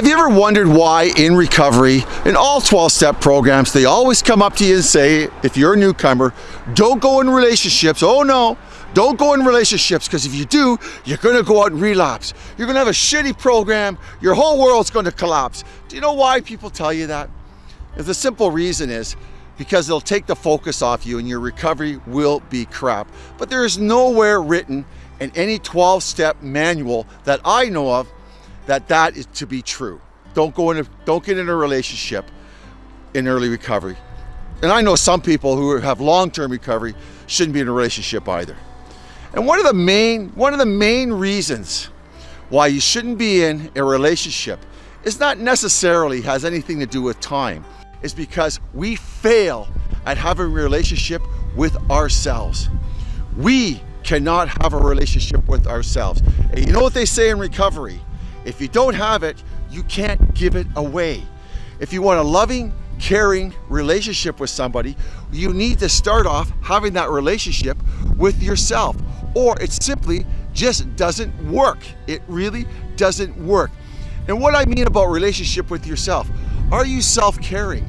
Have you ever wondered why in recovery, in all 12-step programs, they always come up to you and say, if you're a newcomer, don't go in relationships. Oh no, don't go in relationships because if you do, you're gonna go out and relapse. You're gonna have a shitty program, your whole world's gonna collapse. Do you know why people tell you that? The simple reason is because it'll take the focus off you and your recovery will be crap. But there is nowhere written in any 12-step manual that I know of that that is to be true. Don't go in, don't get in a relationship in early recovery. And I know some people who have long-term recovery shouldn't be in a relationship either. And one of the main, one of the main reasons why you shouldn't be in a relationship is not necessarily has anything to do with time. It's because we fail at having a relationship with ourselves. We cannot have a relationship with ourselves. And you know what they say in recovery? If you don't have it, you can't give it away. If you want a loving, caring relationship with somebody, you need to start off having that relationship with yourself. Or it simply just doesn't work. It really doesn't work. And what I mean about relationship with yourself, are you self-caring?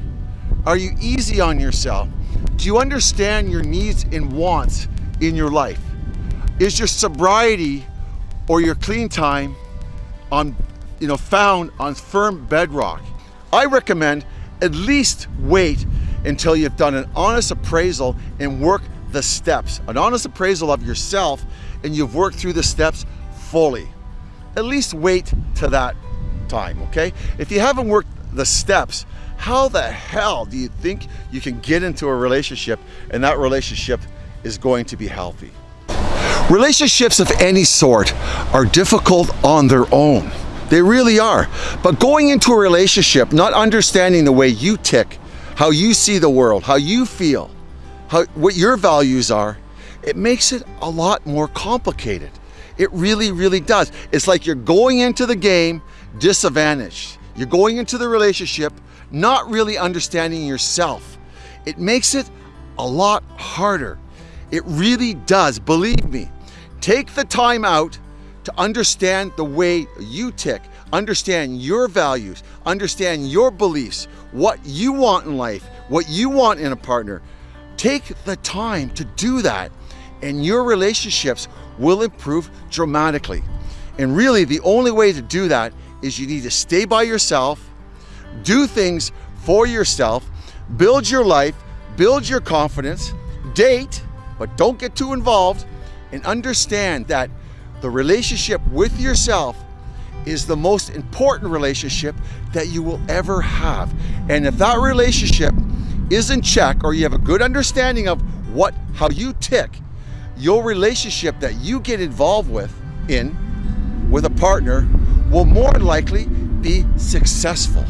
Are you easy on yourself? Do you understand your needs and wants in your life? Is your sobriety or your clean time on, you know, found on firm bedrock. I recommend at least wait until you've done an honest appraisal and work the steps, an honest appraisal of yourself and you've worked through the steps fully. At least wait to that time, okay? If you haven't worked the steps, how the hell do you think you can get into a relationship and that relationship is going to be healthy? Relationships of any sort are difficult on their own. They really are. But going into a relationship, not understanding the way you tick, how you see the world, how you feel, how, what your values are, it makes it a lot more complicated. It really, really does. It's like you're going into the game disadvantaged. You're going into the relationship not really understanding yourself. It makes it a lot harder. It really does, believe me. Take the time out to understand the way you tick, understand your values, understand your beliefs, what you want in life, what you want in a partner. Take the time to do that and your relationships will improve dramatically. And really the only way to do that is you need to stay by yourself, do things for yourself, build your life, build your confidence, date, but don't get too involved, and understand that the relationship with yourself is the most important relationship that you will ever have. And if that relationship is in check or you have a good understanding of what how you tick, your relationship that you get involved with in with a partner will more likely be successful.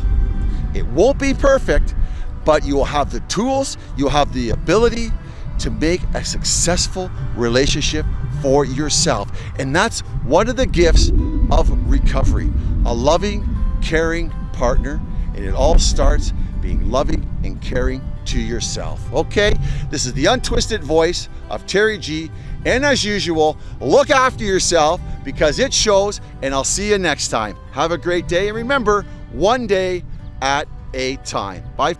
It won't be perfect, but you will have the tools, you'll have the ability to make a successful relationship for yourself. And that's one of the gifts of recovery, a loving, caring partner. And it all starts being loving and caring to yourself. Okay, this is the untwisted voice of Terry G. And as usual, look after yourself because it shows and I'll see you next time. Have a great day and remember, one day at a time. Bye.